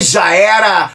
Já era!